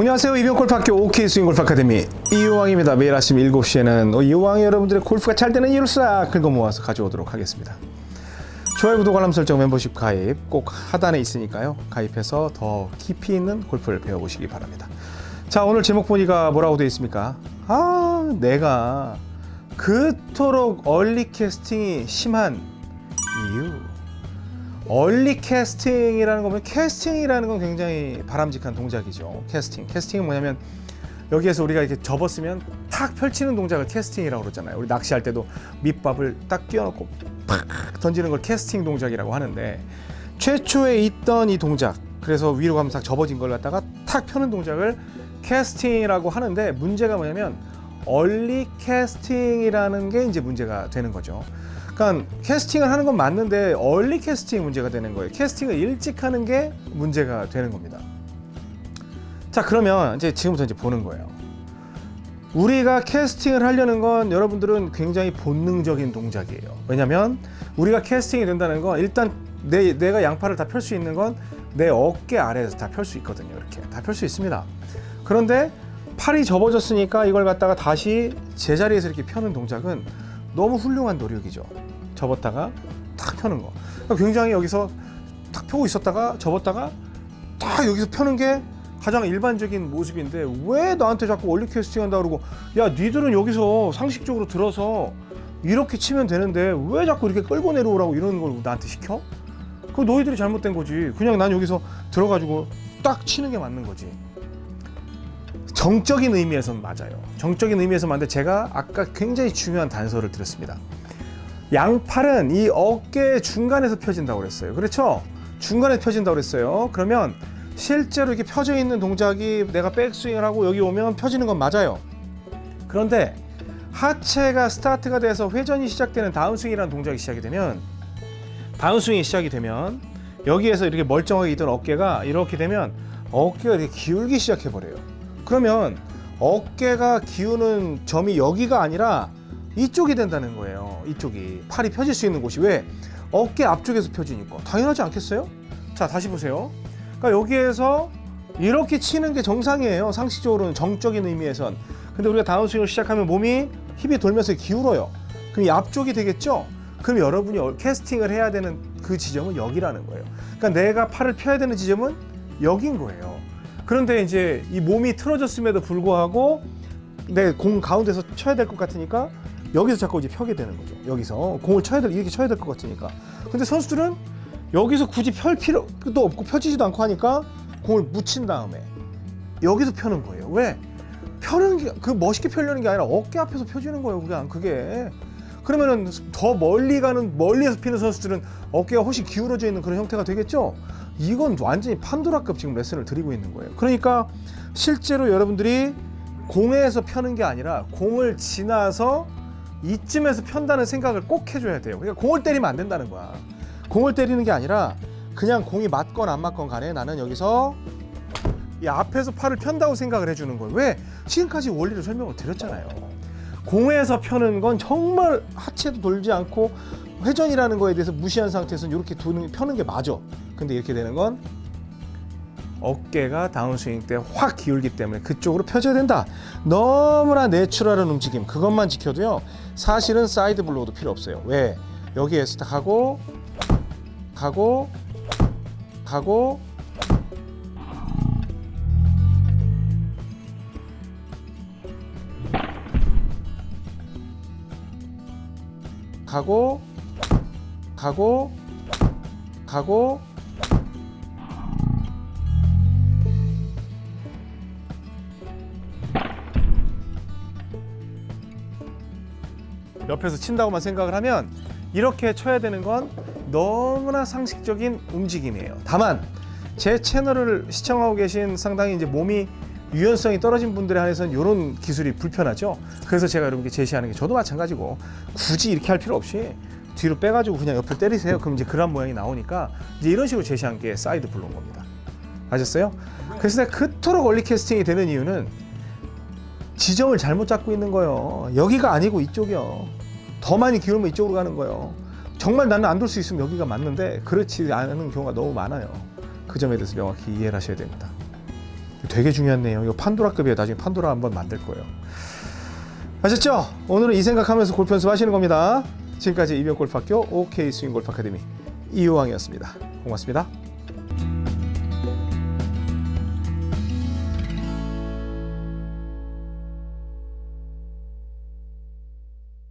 안녕하세요. 이병골프학교 OK 스윙골프 아카데미 이호왕입니다. 매일 아침 7시에는 이호왕이 여러분들의 골프가 잘 되는 이유를 싹 긁어 모아서 가져오도록 하겠습니다. 좋아요 구독 알람 설정 멤버십 가입 꼭 하단에 있으니까요. 가입해서 더 깊이 있는 골프를 배워보시기 바랍니다. 자 오늘 제목 보니까 뭐라고 되어 있습니까? 아 내가 그토록 early casting이 심한 early casting이라는 거면 캐스팅이라는 건 굉장히 바람직한 동작이죠. 캐스팅. 캐스팅은 뭐냐면 여기에서 우리가 이렇게 접었으면 탁 펼치는 동작을 캐스팅이라고 그러잖아요. 우리 낚시할 때도 밑밥을 딱 끼워놓고 팍 던지는 걸 캐스팅 동작이라고 하는데 최초에 있던 이 동작 그래서 위로 가면 딱 접어진 걸 갖다가 탁 펴는 동작을 캐스팅이라고 하는데 문제가 뭐냐면 early casting이라는 게 이제 문제가 되는 거죠. 그러니까 캐스팅을 하는 건 맞는데 early casting 문제가 되는 거예요. 캐스팅을 일찍 하는 게 문제가 되는 겁니다. 자 그러면 이제 지금부터 이제 보는 거예요. 우리가 캐스팅을 하려는 건 여러분들은 굉장히 본능적인 동작이에요. 왜냐하면 우리가 캐스팅이 된다는 건 일단 내, 내가 양팔을 다 펼 수 있는 건 내 어깨 아래에서 다 펼 수 있거든요. 이렇게 다 펼 수 있습니다. 그런데 팔이 접어졌으니까 이걸 갖다가 다시 제자리에서 이렇게 펴는 동작은 너무 훌륭한 노력이죠. 접었다가 탁 펴는 거. 그러니까 굉장히 여기서 탁 펴고 있었다가 접었다가 딱 여기서 펴는 게 가장 일반적인 모습인데 왜 나한테 자꾸 원리 캐스팅 한다 그러고 야 니들은 여기서 상식적으로 들어서 이렇게 치면 되는데 왜 자꾸 이렇게 끌고 내려오라고 이러는 걸 나한테 시켜? 그거 너희들이 잘못된 거지. 그냥 난 여기서 들어가지고 딱 치는 게 맞는 거지. 정적인 의미에서는 맞아요. 정적인 의미에서 맞는데 제가 아까 굉장히 중요한 단서를 드렸습니다. 양팔은 이 어깨 중간에서 펴진다고 그랬어요. 그렇죠? 중간에 펴진다고 그랬어요. 그러면 실제로 이렇게 펴져 있는 동작이 내가 백스윙을 하고 여기 오면 펴지는 건 맞아요. 그런데 하체가 스타트가 돼서 회전이 시작되는 다운스윙이라는 동작이 시작이 되면 다운스윙이 시작이 되면 여기에서 이렇게 멀쩡하게 있던 어깨가 이렇게 되면 어깨가 이렇게 기울기 시작해 버려요. 그러면 어깨가 기우는 점이 여기가 아니라 이쪽이 된다는 거예요. 이쪽이 팔이 펴질 수 있는 곳이 왜 어깨 앞쪽에서 펴지니까 당연하지 않겠어요? 자 다시 보세요. 그러니까 여기에서 이렇게 치는 게 정상이에요. 상식적으로는 정적인 의미에선. 근데 우리가 다운스윙을 시작하면 몸이 힙이 돌면서 기울어요. 그럼 이 앞쪽이 되겠죠? 그럼 여러분이 캐스팅을 해야 되는 그 지점은 여기라는 거예요. 그러니까 내가 팔을 펴야 되는 지점은 여긴 거예요. 그런데 이제 이 몸이 틀어졌음에도 불구하고 내 공 가운데서 쳐야 될 것 같으니까 여기서 자꾸 이제 펴게 되는 거죠. 여기서 공을 쳐야 될 이렇게 쳐야 될 것 같으니까. 근데 선수들은 여기서 굳이 펼 필요도 없고 펴지지도 않고 하니까 공을 묻힌 다음에 여기서 펴는 거예요. 왜? 펴는 게 그 멋있게 펴려는 게 아니라 어깨 앞에서 펴지는 거예요. 그냥 그게. 그러면은 더 멀리 가는 멀리에서 피는 선수들은 어깨가 훨씬 기울어져 있는 그런 형태가 되겠죠. 이건 완전히 판도라급 지금 레슨을 드리고 있는 거예요. 그러니까 실제로 여러분들이 공에서 펴는 게 아니라 공을 지나서 이쯤에서 편다는 생각을 꼭 해줘야 돼요. 그러니까 공을 때리면 안 된다는 거야. 공을 때리는 게 아니라 그냥 공이 맞건 안 맞건 간에 나는 여기서 이 앞에서 팔을 편다고 생각을 해주는 거예요. 왜? 지금까지 원리를 설명을 드렸잖아요. 공에서 펴는 건 정말 하체도 돌지 않고 회전이라는 거에 대해서 무시한 상태에서 이렇게 두는, 펴는 게 맞아. 근데 이렇게 되는 건 어깨가 다운스윙 때 확 기울기 때문에 그쪽으로 펴져야 된다. 너무나 natural한 움직임 그것만 지켜도요. 사실은 side blow도 필요 없어요. 왜? 여기에서 딱 하고 가고 가고 가고 가고 가고 옆에서 친다고만 생각을 하면 이렇게 쳐야 되는 건 너무나 상식적인 움직임이에요. 다만 제 채널을 시청하고 계신 상당히 이제 몸이 유연성이 떨어진 분들에 한해서는 이런 기술이 불편하죠. 그래서 제가 여러분께 제시하는 게 저도 마찬가지고 굳이 이렇게 할 필요 없이 뒤로 빼가지고 그냥 옆을 때리세요. 그럼 이제 그런 모양이 나오니까 이제 이런 식으로 제시한 게 side blow인 겁니다. 아셨어요? 그래서 내가 그토록 early casting이 되는 이유는 지점을 잘못 잡고 있는 거예요. 여기가 아니고 이쪽이요. 더 많이 기울면 이쪽으로 가는 거예요. 정말 나는 안 돌 수 있으면 여기가 맞는데 그렇지 않은 경우가 너무 많아요. 그 점에 대해서 명확히 이해를 하셔야 됩니다. 되게 중요한 내용. 이거 판도라급이에요. 나중에 판도라 한번 만들 거예요. 아셨죠? 오늘은 이 생각하면서 골프 연습하시는 겁니다. 지금까지 이병골프학교 OK 스윙 골프 아카데미 이효왕이었습니다. 고맙습니다.